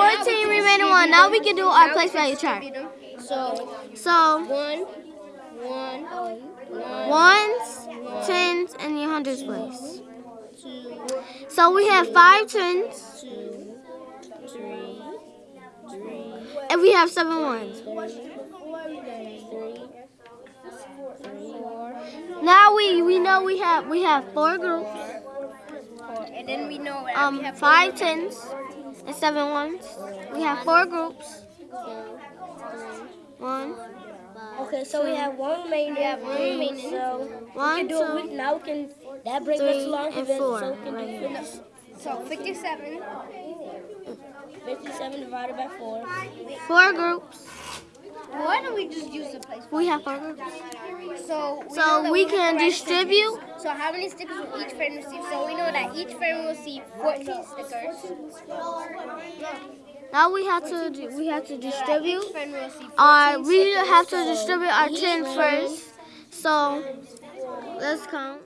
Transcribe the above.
have 14 remaining one. Now we can do our place value chart. So So one, one, ones, tens, and the hundreds place. So we have five tens, two, three, three, and we have seven ones. Now we we know we have we have four groups. And then we know Um, we have five tens and seven ones. We have four groups. One, Okay, so we have one remaining. We have one remaining. So we can do it. We, now we can. That brings us three, along and events, four. So we can Right do here. So 57. 57 divided by 4. Four groups. Why don't we just use the place? We have four groups. So we So we can provide distribute. So how many stickers will each friend receive? So we know that each friend will receive 14 stickers. Now we have to do- we have to distribute. Each friend will receive uh, 14 Our we have to distribute our tens first. So let's count.